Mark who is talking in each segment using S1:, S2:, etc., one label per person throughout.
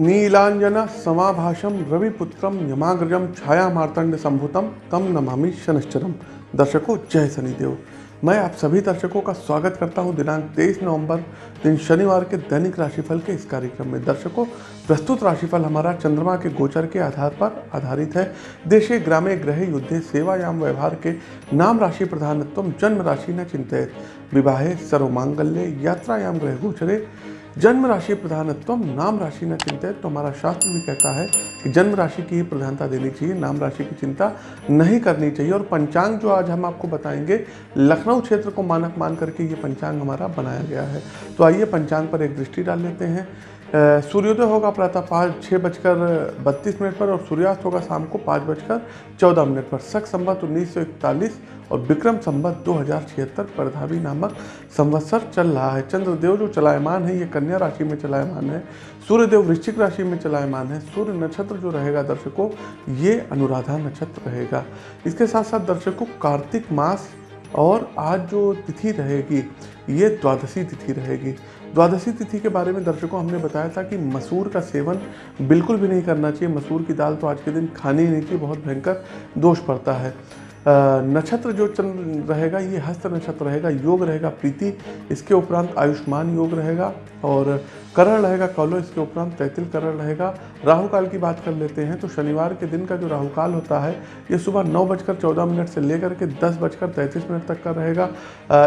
S1: नीलांजन समाभाषम रविपुत्रम यमाग्रजम छाया मार्तंड संभुतम तम नमामि शनिश्चरम दर्शकों जय शनिदेव। मैं आप सभी दर्शकों का स्वागत करता हूँ दिनांक 23 नवंबर, दिन शनिवार के दैनिक राशिफल के इस कार्यक्रम में। दर्शकों, प्रस्तुत राशिफल हमारा चंद्रमा के गोचर के आधार पर आधारित है। देशे, ग्रामे ग्रह युद्धे, सेवायाम, व्यवहार के नाम राशि प्रधानत्व, जन्म राशि न चिंतित। विवाहे, सर्वमांगल्य, यात्रायाम ग्रह गोचरे जन्म राशि प्रधानत्व नाम राशि न चिंतित। तो हमारा शास्त्र भी कहता है कि जन्म राशि की ही प्रधानता देनी चाहिए, नाम राशि की चिंता नहीं करनी चाहिए। और पंचांग जो आज हम आपको बताएँगे, लखनऊ क्षेत्र को मानक मान करके ये पंचांग हमारा बनाया गया है। तो आइए पंचांग पर एक दृष्टि डाल लेते हैं। सूर्योदय होगा प्रातः पाँच छः बजकर बत्तीस मिनट पर और सूर्यास्त होगा शाम को पाँच बजकर चौदह मिनट पर। शक संबत उन्नीस सौ इकतालीस और विक्रम संबत दो हज़ार छिहत्तर परधावी नामक संवत्सर चल रहा है। चंद्रदेव जो चलायमान है, ये कन्या राशि में चलायमान है, सूर्यदेव वृश्चिक राशि में चलायमान है। सूर्य नक्षत्र जो रहेगा दर्शकों, ये अनुराधा नक्षत्र रहेगा। इसके साथ साथ दर्शकों, कार्तिक मास और आज जो तिथि रहेगी, ये द्वादशी तिथि रहेगी। द्वादशी तिथि के बारे में दर्शकों हमने बताया था कि मसूर का सेवन बिल्कुल भी नहीं करना चाहिए। मसूर की दाल तो आज के दिन खानी ही नहीं चाहिए, बहुत भयंकर दोष पड़ता है। नक्षत्र जो चंद्र रहेगा, ये हस्त नक्षत्र रहेगा, योग रहेगा, प्रीति, इसके उपरांत आयुष्मान योग रहेगा और करण रहेगा कौलो इसके उपरांत तैतिल करण रहेगा राहु काल की बात कर लेते हैं तो शनिवार के दिन का जो राहु काल होता है, ये सुबह नौ बजकर चौदह मिनट से लेकर के दस बजकर तैंतीस मिनट तक का रहेगा।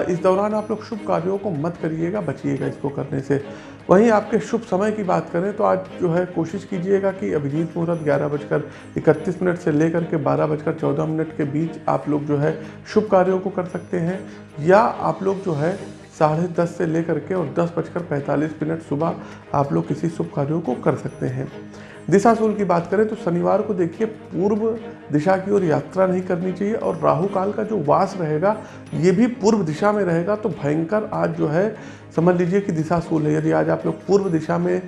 S1: इस दौरान आप लोग शुभ कार्यों को मत करिएगा, बचिएगा इसको करने से। वहीं आपके शुभ समय की बात करें तो आज जो है कोशिश कीजिएगा कि अभिजीत मुहूर्त ग्यारह बजकर इकतीस मिनट से लेकर के बारह बजकर चौदह मिनट के बीच आप लोग जो है शुभ कार्यों को कर सकते हैं, या आप लोग जो है साढ़े दस से लेकर के और दस बजकर पैंतालीस मिनट सुबह आप लोग किसी शुभ कार्यों को कर सकते हैं। दिशाशूल की बात करें तो शनिवार को देखिए पूर्व दिशा की ओर यात्रा नहीं करनी चाहिए और राहु काल का जो वास रहेगा, ये भी पूर्व दिशा में रहेगा। तो भयंकर आज जो है, समझ लीजिए कि दिशाशूल है। यदि आज आप लोग पूर्व दिशा में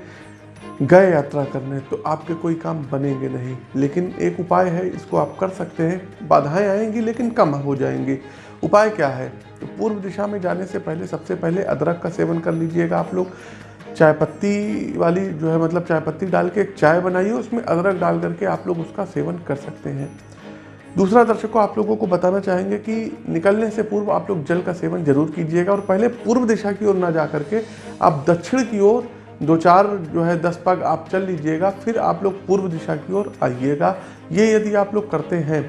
S1: गए यात्रा करने तो आपके कोई काम बनेंगे नहीं। लेकिन एक उपाय है, इसको आप कर सकते हैं। बाधाएँ आएँगी, लेकिन कम हो जाएँगी। उपाय क्या है? तो पूर्व दिशा में जाने से पहले, सबसे पहले अदरक का सेवन कर लीजिएगा आप लोग। चाय पत्ती वाली जो है मतलब चाय पत्ती डाल के एक चाय बनाइए, उसमें अदरक डाल करके आप लोग उसका सेवन कर सकते हैं। दूसरा दर्शकों आप लोगों को बताना चाहेंगे कि निकलने से पूर्व आप लोग जल का सेवन ज़रूर कीजिएगा, और पहले पूर्व दिशा की ओर ना जा करके आप दक्षिण की ओर दो चार जो है दस पग आप चल लीजिएगा, फिर आप लोग पूर्व दिशा की ओर आइएगा। ये यदि आप लोग करते हैं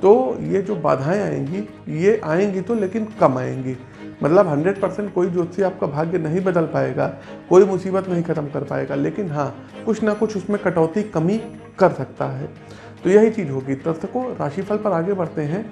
S1: तो ये जो बाधाएँ आएँगी, ये आएँगी तो लेकिन कम आएँगी। मतलब 100 परसेंट कोई ज्योतिषी आपका भाग्य नहीं बदल पाएगा, कोई मुसीबत नहीं खत्म कर पाएगा, लेकिन हाँ कुछ ना कुछ उसमें कटौती कमी कर सकता है। तो यही चीज़ होगी। दर्शकों राशिफल पर आगे बढ़ते हैं।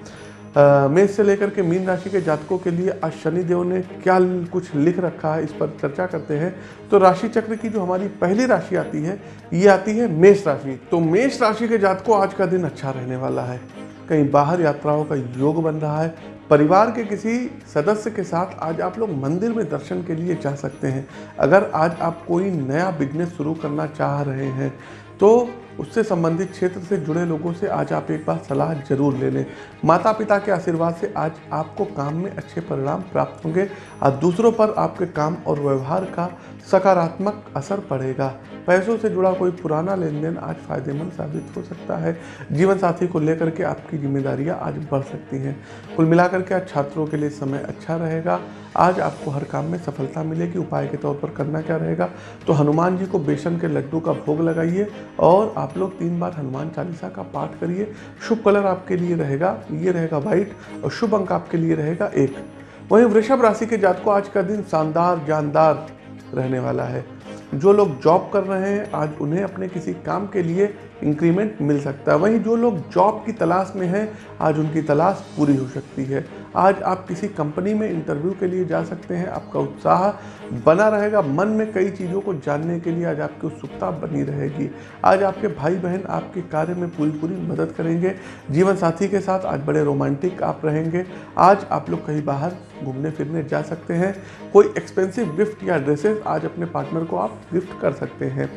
S1: मेष से लेकर के मीन राशि के जातकों के लिए आज शनिदेव ने क्या कुछ लिख रखा है, इस पर चर्चा करते हैं। तो राशि चक्र की जो हमारी पहली राशि आती है, ये आती है मेष राशि। तो मेष राशि के जातकों आज का दिन अच्छा रहने वाला है। कहीं बाहर यात्राओं का योग बन रहा है। परिवार के किसी सदस्य के साथ आज आप लोग मंदिर में दर्शन के लिए जा सकते हैं। अगर आज आप कोई नया बिज़नेस शुरू करना चाह रहे हैं तो उससे संबंधित क्षेत्र से जुड़े लोगों से आज आप एक बार सलाह ज़रूर ले लें। माता पिता के आशीर्वाद से आज आपको काम में अच्छे परिणाम प्राप्त होंगे। और दूसरों पर आपके काम और व्यवहार का सकारात्मक असर पड़ेगा। पैसों से जुड़ा कोई पुराना लेन देन आज फ़ायदेमंद साबित हो सकता है। जीवन साथी को लेकर के आपकी जिम्मेदारियाँ आज बढ़ सकती हैं। कुल मिलाकर के आज छात्रों के लिए समय अच्छा रहेगा। आज आपको हर काम में सफलता मिलेगी। उपाय के तौर पर करना क्या रहेगा? तो हनुमान जी को बेसन के लड्डू का भोग लगाइए और आप लोग तीन बार हनुमान चालीसा का पाठ करिए। शुभ कलर आपके लिए रहेगा, ये रहेगा व्हाइट और शुभ अंक आपके लिए रहेगा एक। वहीं वृषभ राशि के जात को आज का दिन शानदार, जानदार। रहने वाला है। जो लोग जॉब कर रहे हैं, आज उन्हें अपने किसी काम के लिए इंक्रीमेंट मिल सकता है। वहीं जो लोग जॉब की तलाश में हैं, आज उनकी तलाश पूरी हो सकती है। आज आप किसी कंपनी में इंटरव्यू के लिए जा सकते हैं, आपका उत्साह बना रहेगा। मन में कई चीज़ों को जानने के लिए आज आपकी उत्सुकता बनी रहेगी। आज आपके भाई बहन आपके कार्य में पूरी पूरी मदद करेंगे। जीवन साथी के साथ आज बड़े रोमांटिक आप रहेंगे। आज आप लोग कहीं बाहर घूमने फिरने जा सकते हैं। कोई एक्सपेंसिव गिफ्ट या ड्रेसेस आज अपने पार्टनर को आप गिफ्ट कर सकते हैं।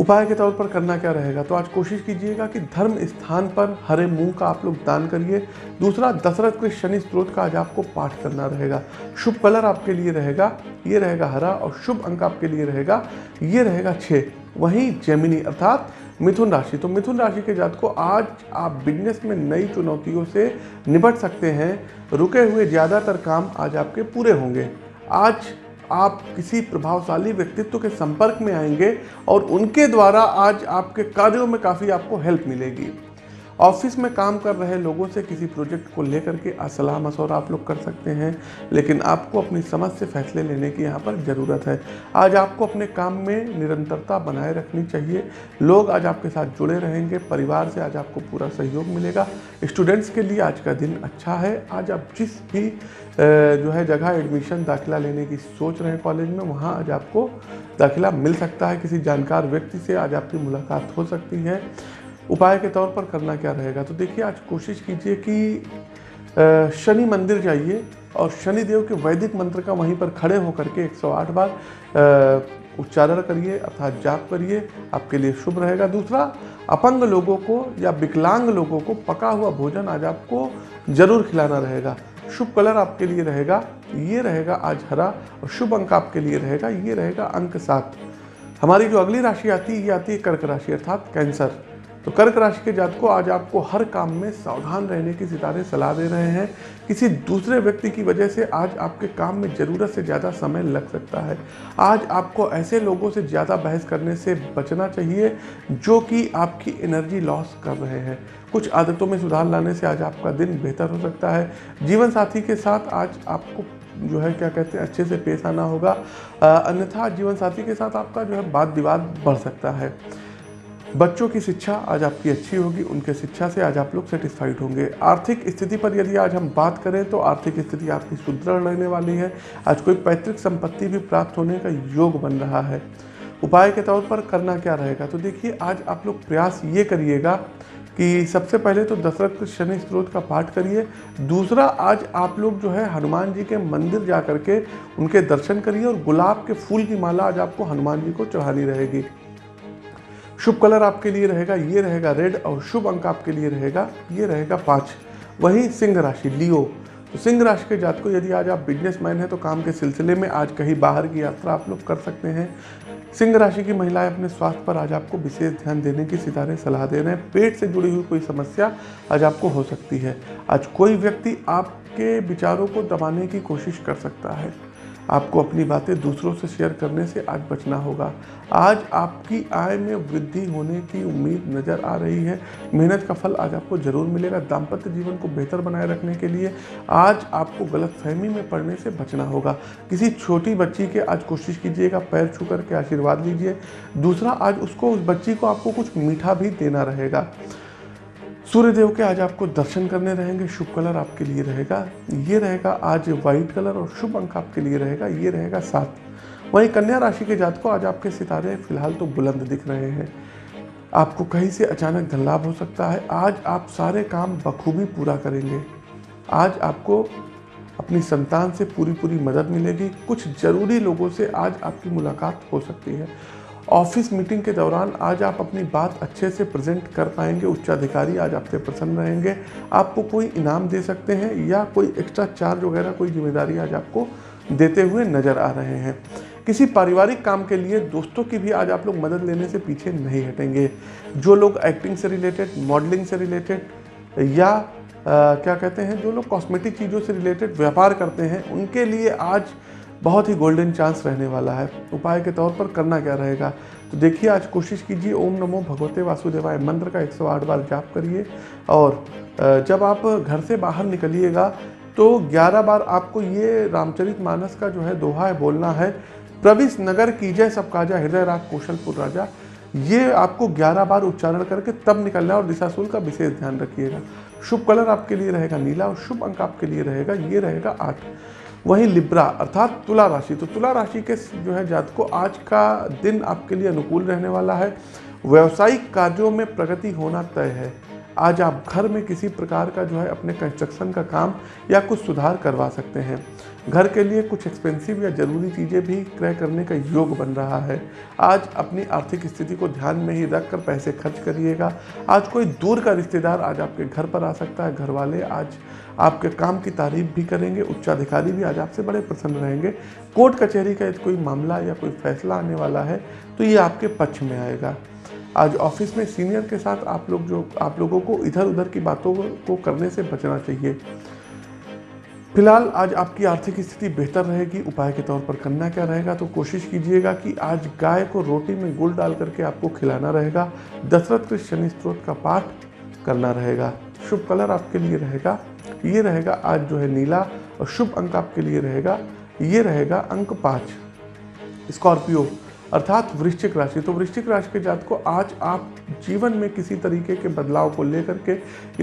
S1: उपाय के तौर पर करना क्या रहेगा? तो आज कोशिश कीजिएगा कि धर्म स्थान पर हरे मूंग का आप लोग दान करिए। दूसरा, दशरथ के शनि स्त्रोत का आज आपको पाठ करना रहेगा। शुभ कलर आपके लिए रहेगा, ये रहेगा हरा और शुभ अंक आपके लिए रहेगा, ये रहेगा छः वहीं जेमिनी अर्थात मिथुन राशि। तो मिथुन राशि के जात को आज आप बिज़नेस में नई चुनौतियों से निपट सकते हैं। रुके हुए ज़्यादातर काम आज आपके पूरे होंगे। आज आप किसी प्रभावशाली व्यक्तित्व के संपर्क में आएँगे और उनके द्वारा आज आपके कार्यों में काफ़ी आपको हेल्प मिलेगी। ऑफ़िस में काम कर रहे लोगों से किसी प्रोजेक्ट को लेकर के सलाह मशवरा आप लोग कर सकते हैं, लेकिन आपको अपनी समझ से फैसले लेने की यहाँ पर ज़रूरत है। आज आपको अपने काम में निरंतरता बनाए रखनी चाहिए। लोग आज आपके साथ जुड़े रहेंगे, परिवार से आज आपको पूरा सहयोग मिलेगा। स्टूडेंट्स के लिए आज का दिन अच्छा है। आज आप जिस भी जो है जगह एडमिशन दाखिला लेने की सोच रहे हैं कॉलेज में, वहाँ आज आपको दाखिला मिल सकता है। किसी जानकार व्यक्ति से आज आपकी मुलाकात हो सकती है। उपाय के तौर पर करना क्या रहेगा? तो देखिए, आज कोशिश कीजिए कि शनि मंदिर जाइए और शनि देव के वैदिक मंत्र का वहीं पर खड़े होकर के 108 बार उच्चारण करिए, अर्थात जाप करिए, आपके लिए शुभ रहेगा। दूसरा, अपंग लोगों को या विकलांग लोगों को पका हुआ भोजन आज आपको ज़रूर खिलाना रहेगा। शुभ कलर आपके लिए रहेगा, ये रहेगा आज हरा और शुभ अंक आपके लिए रहेगा, ये रहेगा अंक सात। हमारी जो अगली राशि आती है, ये आती है कर्क राशि, अर्थात कैंसर। तो कर्क राशि के जात को आज आपको हर काम में सावधान रहने की सितारे सलाह दे रहे हैं। किसी दूसरे व्यक्ति की वजह से आज आपके काम में ज़रूरत से ज़्यादा समय लग सकता है। आज आपको ऐसे लोगों से ज़्यादा बहस करने से बचना चाहिए, जो कि आपकी एनर्जी लॉस कर रहे हैं। कुछ आदतों में सुधार लाने से आज आपका दिन बेहतर हो सकता है। जीवन साथी के साथ आज आपको जो है, क्या कहते हैं, अच्छे से पेश आना होगा। अन्यथा जीवन साथी के साथ आपका जो है वाद विवाद बढ़ सकता है। बच्चों की शिक्षा आज आपकी अच्छी होगी, उनके शिक्षा से आज आप लोग सेटिस्फाइड होंगे। आर्थिक स्थिति पर यदि आज हम बात करें तो आर्थिक स्थिति आपकी सुदृढ़ रहने वाली है। आज कोई पैतृक संपत्ति भी प्राप्त होने का योग बन रहा है। उपाय के तौर पर करना क्या रहेगा? तो देखिए, आज आप लोग प्रयास ये करिएगा कि सबसे पहले तो दशरथ शनि स्त्रोत का पाठ करिए। दूसरा, आज आप लोग जो है हनुमान जी के मंदिर जा करके उनके दर्शन करिए और गुलाब के फूल की माला आज आपको हनुमान जी को चढ़ानी रहेगी। शुभ कलर आपके लिए रहेगा, ये रहेगा रेड और शुभ अंक आपके लिए रहेगा, ये रहेगा पाँच। वही सिंह राशि, लियो। तो सिंह राशि के जात को यदि आज आप बिजनेसमैन हैं तो काम के सिलसिले में आज कहीं बाहर की यात्रा आप लोग कर सकते हैं। सिंह राशि की महिलाएँ अपने स्वास्थ्य पर आज आपको विशेष ध्यान देने की सितारे, सलाह दे रहे हैं। पेट से जुड़ी हुई कोई समस्या आज आपको हो सकती है। आज कोई व्यक्ति आपके विचारों को दबाने की कोशिश कर सकता है। आपको अपनी बातें दूसरों से शेयर करने से आज बचना होगा। आज आपकी आय में वृद्धि होने की उम्मीद नज़र आ रही है। मेहनत का फल आज आपको ज़रूर मिलेगा दाम्पत्य जीवन को बेहतर बनाए रखने के लिए। आज आपको गलत फहमी में पड़ने से बचना होगा। किसी छोटी बच्ची के आज कोशिश कीजिएगा, पैर छू करके आशीर्वाद लीजिए। दूसरा, आज उसको, उस बच्ची को आपको कुछ मीठा भी देना रहेगा। सूर्य देव के आज आपको दर्शन करने रहेंगे, शुभ कलर आपके लिए रहेगा, ये रहेगा आज वाइट कलर और शुभ अंक आपके लिए रहेगा, ये रहेगा सात। वहीं कन्या राशि के जात को आज आपके सितारे फ़िलहाल तो बुलंद दिख रहे हैं। आपको कहीं से अचानक धन लाभ हो सकता है। आज आप सारे काम बखूबी पूरा करेंगे। आज आपको अपनी संतान से पूरी पूरी मदद मिलेगी। कुछ ज़रूरी लोगों से आज आपकी मुलाकात हो सकती है। ऑफ़िस मीटिंग के दौरान आज आप अपनी बात अच्छे से प्रेजेंट कर पाएँगे उच्चाधिकारी आज आपसे प्रसन्न रहेंगे। आपको कोई इनाम दे सकते हैं या कोई एक्स्ट्रा चार्ज वगैरह कोई ज़िम्मेदारी आज आपको देते हुए नज़र आ रहे हैं। किसी पारिवारिक काम के लिए दोस्तों की भी आज आप लोग मदद लेने से पीछे नहीं हटेंगे। जो लोग एक्टिंग से रिलेटेड मॉडलिंग से रिलेटेड या आ, क्या कहते हैं जो लोग कॉस्मेटिक चीज़ों से रिलेटेड व्यापार करते हैं उनके लिए आज बहुत ही गोल्डन चांस रहने वाला है। उपाय के तौर पर करना क्या रहेगा? तो देखिए, आज कोशिश कीजिए, ओम नमो भगवते वासुदेवाय मंत्र का 108 बार जाप करिए और जब आप घर से बाहर निकलिएगा तो 11 बार आपको ये रामचरित मानस का जो है दोहा है, बोलना है प्रविश नगर कीजय सब काजा, हृदय राग कौशलपुर राजा। ये आपको 11 बार उच्चारण करके तब निकलना और दिशाशूल का विशेष ध्यान रखिएगा। शुभ कलर आपके लिए रहेगा नीला और शुभ अंक आपके लिए रहेगा, ये रहेगा आठ। वहीं लिब्रा, अर्थात तुला राशि। तो तुला राशि के जो है जात को आज का दिन आपके लिए अनुकूल रहने वाला है। व्यवसायिक कार्यों में प्रगति होना तय है। आज आप घर में किसी प्रकार का जो है अपने कंस्ट्रक्शन का काम या कुछ सुधार करवा सकते हैं। घर के लिए कुछ एक्सपेंसिव या ज़रूरी चीज़ें भी क्रय करने का योग बन रहा है। आज अपनी आर्थिक स्थिति को ध्यान में ही रख कर पैसे खर्च करिएगा। आज कोई दूर का रिश्तेदार आज आपके घर पर आ सकता है। घर वाले आज आपके काम की तारीफ़ भी करेंगे, उच्चाधिकारी भी आज आपसे बड़े प्रसन्न रहेंगे। कोर्ट कचहरी का यदि कोई मामला या कोई फैसला आने वाला है तो ये आपके पक्ष में आएगा। आज ऑफ़िस में सीनियर के साथ आप लोग जो, आप लोगों को इधर उधर की बातों को करने से बचना चाहिए। फ़िलहाल आज आपकी आर्थिक स्थिति बेहतर रहेगी, उपाय के तौर पर करना क्या रहेगा? तो कोशिश कीजिएगा कि आज गाय को रोटी में गुड़ डाल करके आपको खिलाना रहेगा। दशरथ के शनि स्त्रोत का पाठ करना रहेगा। शुभ कलर आपके लिए रहेगा। ये रहेगा आज जो है नीला और शुभ अंक आपके लिए रहेगा। ये रहेगा अंक पाँच। स्कॉर्पियो अर्थात वृश्चिक राशि। तो वृश्चिक राशि के जात को आज आप जीवन में किसी तरीके के बदलाव को लेकर के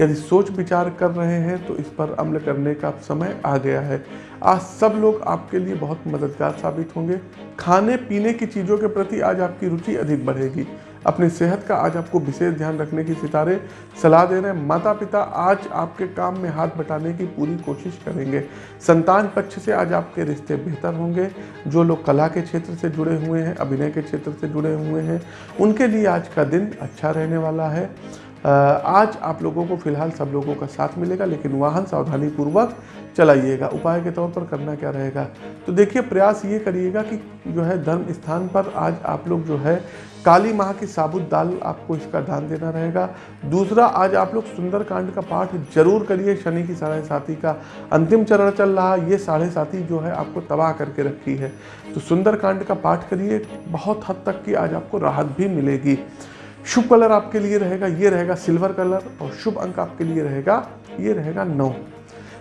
S1: यदि सोच विचार कर रहे हैं तो इस पर अमल करने का समय आ गया है। आज सब लोग आपके लिए बहुत मददगार साबित होंगे। खाने पीने की चीज़ों के प्रति आज आपकी रुचि अधिक बढ़ेगी। अपनी सेहत का आज आपको विशेष ध्यान रखने की सितारे, सलाह दे रहे हैं। माता पिता आज आपके काम में हाथ बटाने की पूरी कोशिश करेंगे। संतान पक्ष से आज आपके रिश्ते बेहतर होंगे। जो लोग कला के क्षेत्र से जुड़े हुए हैं, अभिनय के क्षेत्र से जुड़े हुए हैं, उनके लिए आज का दिन अच्छा रहने वाला है। आज आप लोगों को फ़िलहाल सब लोगों का साथ मिलेगा, लेकिन वाहन सावधानी पूर्वक चलाइएगा। उपाय के तौर पर करना क्या रहेगा? तो देखिए, प्रयास ये करिएगा कि जो है धर्म स्थान पर आज आप लोग जो है काली माह की साबुत दाल आपको इसका दान देना रहेगा। दूसरा, आज आप लोग सुंदरकांड का पाठ ज़रूर करिए। शनि की साढ़े साथी का अंतिम चरण चल रहा ये साढ़े साथी जो है आपको तबाह करके रखी है। तो सुंदरकांड का पाठ करिए। बहुत हद तक की आज आपको राहत भी मिलेगी। शुभ कलर आपके लिए रहेगा, ये रहेगा सिल्वर कलर और शुभ अंक आपके लिए रहेगा, ये रहेगा नौ।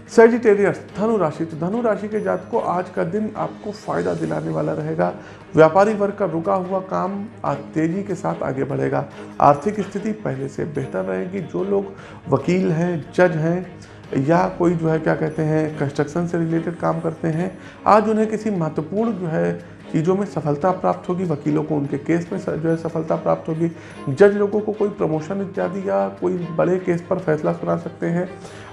S1: सेजिटेरियस धनु राशि तो धनु राशि के जात को आज का दिन आपको फ़ायदा दिलाने वाला रहेगा। व्यापारी वर्ग का रुका हुआ काम आज तेज़ी के साथ आगे बढ़ेगा। आर्थिक स्थिति पहले से बेहतर रहेगी। जो लोग वकील हैं, जज हैं, या कोई जो है, क्या कहते हैं कंस्ट्रक्शन से रिलेटेड काम करते हैं, आज उन्हें किसी महत्वपूर्ण जो है चीज़ों में सफलता प्राप्त होगी, वकीलों को उनके केस में जो है सफलता प्राप्त होगी। जज लोगों को कोई प्रमोशन इत्यादि या कोई बड़े केस पर फैसला सुना सकते हैं।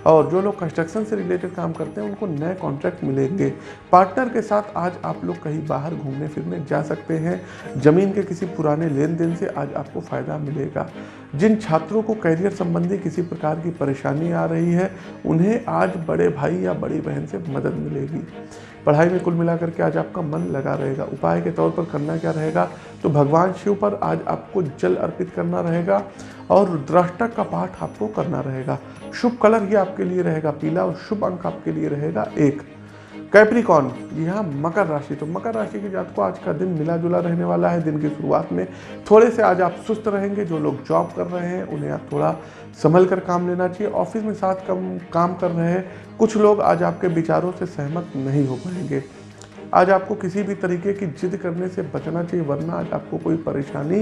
S1: और जो लोग कंस्ट्रक्शन से रिलेटेड काम करते हैं, उनको नए कॉन्ट्रैक्ट मिलेंगे। पार्टनर के साथ आज आप लोग कहीं बाहर घूमने फिरने जा सकते हैं। ज़मीन के किसी पुराने लेन देन से आज आपको फ़ायदा मिलेगा। जिन छात्रों को करियर संबंधी किसी प्रकार की परेशानी आ रही है, उन्हें आज बड़े भाई या बड़ी बहन से मदद मिलेगी। पढ़ाई में कुल मिलाकर के आज आपका मन लगा रहेगा। उपाय के तौर पर करना क्या रहेगा? तो भगवान शिव पर आज आपको जल अर्पित करना रहेगा। और रुद्राष्टक का पाठ आपको करना रहेगा। शुभ कलर ये आपके लिए रहेगा, पीला और शुभ अंक आपके लिए रहेगा एक। कैप्रिकॉन यहाँ मकर राशि। तो मकर राशि के जात को आज का दिन मिला जुला रहने वाला है, दिन की शुरुआत में। थोड़े से आज आप सुस्त रहेंगे, जो लोग जॉब कर रहे हैं, उन्हें आप थोड़ा संभल कर काम लेना चाहिए। ऑफ़िस में साथ कम, काम कर रहे हैं, कुछ लोग आज आपके विचारों से सहमत नहीं हो पाएँगे। आज आपको किसी भी तरीके की जिद करने से बचना चाहिए, वरना आज आपको कोई परेशानी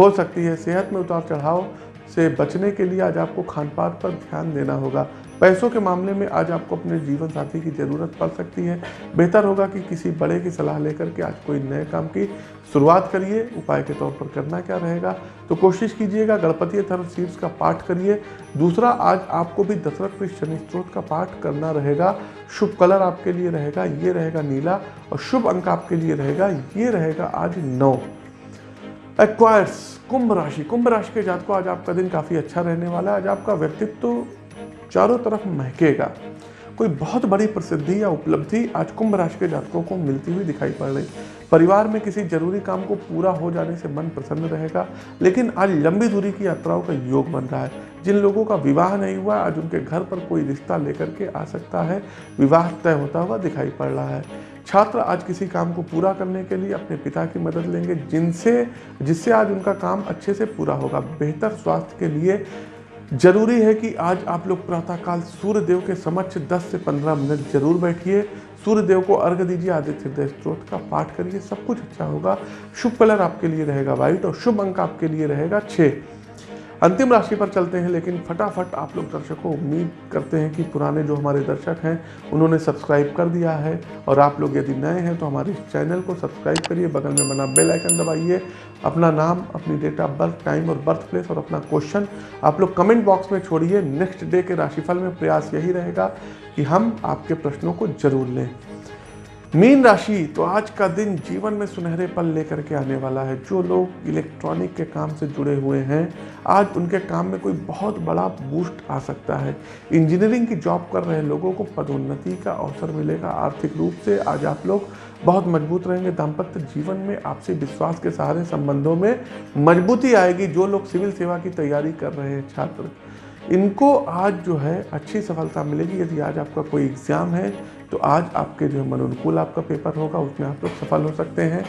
S1: हो सकती है। सेहत में उतार चढ़ाव से बचने के लिए आज आपको खान पान पर ध्यान देना होगा। पैसों के मामले में आज आपको अपने जीवन साथी की ज़रूरत पड़ सकती है। बेहतर होगा कि किसी बड़े की सलाह लेकर के आज कोई नए काम की शुरुआत करिए। उपाय के तौर पर करना क्या रहेगा? तो कोशिश कीजिएगा, गणपति थर्व शीर्ष का पाठ करिए। दूसरा, आज आपको भी दशरथ पृष्ठ शनि स्त्रोत का पाठ करना रहेगा। शुभ कलर आपके लिए रहेगा, ये रहेगा नीला और शुभ अंक आपके लिए रहेगा, ये रहेगा आज नौ। एक्वायर्स कुंभ राशि। कुंभ राशि के जात को आज आपका दिन काफ़ी अच्छा रहने वाला है। आज आपका व्यक्तित्व तो चारों तरफ़ महकेगा। कोई बहुत बड़ी प्रसिद्धि या उपलब्धि आज कुंभ राशि के जातकों को मिलती हुई दिखाई पड़ रही। परिवार में किसी ज़रूरी काम को पूरा हो जाने से मन प्रसन्न रहेगा, लेकिन आज लंबी दूरी की यात्राओं का योग बन रहा है। जिन लोगों का विवाह नहीं हुआ, आज उनके घर पर कोई रिश्ता लेकर के आ सकता है। विवाह तय होता हुआ दिखाई पड़ रहा है। छात्र आज किसी काम को पूरा करने के लिए अपने पिता की मदद लेंगे, जिनसे, जिससे आज उनका काम अच्छे से पूरा होगा। बेहतर स्वास्थ्य के लिए ज़रूरी है कि आज आप लोग प्रातःकाल सूर्य देव के समक्ष 10 से 15 मिनट ज़रूर बैठिए। सूर्य देव को अर्घ दीजिए, आदित्य हृदय स्त्रोत का पाठ करिए, सब कुछ अच्छा होगा। शुभ कलर आपके लिए रहेगा व्हाइट और शुभ अंक आपके लिए रहेगा छः अंतिम राशि पर चलते हैं, लेकिन फटाफट आप लोग दर्शकों, उम्मीद करते हैं कि पुराने जो हमारे दर्शक हैं, उन्होंने सब्सक्राइब कर दिया है। और आप लोग यदि नए हैं तो हमारे चैनल को सब्सक्राइब करिए, बगल में बना बेल आइकन दबाइए। अपना नाम, अपनी डेट ऑफ़ बर्थ टाइम और बर्थ प्लेस और अपना क्वेश्चन आप लोग कमेंट बॉक्स में छोड़िए। नेक्स्ट डे के राशिफल में प्रयास यही रहेगा कि हम आपके प्रश्नों को ज़रूर लें। मीन राशि तो आज का दिन जीवन में सुनहरे पल लेकर के आने वाला है। जो लोग इलेक्ट्रॉनिक के काम से जुड़े हुए हैं, आज उनके काम में कोई बहुत बड़ा बूस्ट आ सकता है। इंजीनियरिंग की जॉब कर रहे लोगों को पदोन्नति का अवसर मिलेगा। आर्थिक रूप से आज आप लोग बहुत मज़बूत रहेंगे। दाम्पत्य जीवन में आपसे विश्वास के सहारे संबंधों में मजबूती आएगी, जो लोग सिविल सेवा की तैयारी कर रहे हैं, छात्र। इनको आज जो है अच्छी सफलता मिलेगी। यदि आज आपका कोई एग्ज़ाम है तो आज आपके जो मन अनुकूल आपका पेपर होगा, उसमें आप लोग सफल हो सकते हैं।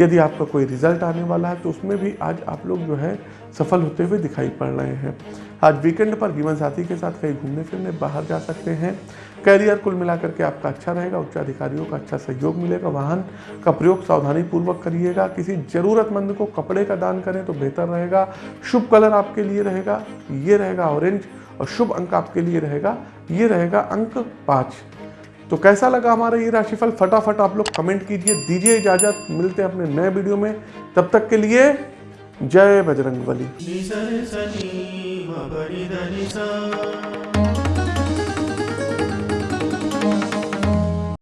S1: यदि आपका कोई रिज़ल्ट आने वाला है तो उसमें भी आज आप लोग जो है सफल होते हुए दिखाई पड़ रहे हैं। आज वीकेंड पर जीवन साथी के साथ कहीं घूमने फिरने, बाहर जा सकते हैं। कैरियर कुल मिलाकर के आपका अच्छा रहेगा, उच्च अधिकारियों का अच्छा सहयोग मिलेगा, वाहन का प्रयोग सावधानी पूर्वक करिएगा। किसी जरूरतमंद को कपड़े का दान करें तो बेहतर रहेगा। शुभ कलर आपके लिए रहेगा, ये रहेगा ऑरेंज और शुभ अंक आपके लिए रहेगा, ये रहेगा अंक पाँच। तो कैसा लगा हमारा ये राशिफल? फटाफट आप लोग कमेंट कीजिए, दीजिए इजाज़त, मिलते हैं अपने नए वीडियो में। तब तक के लिए जय बजरंग बली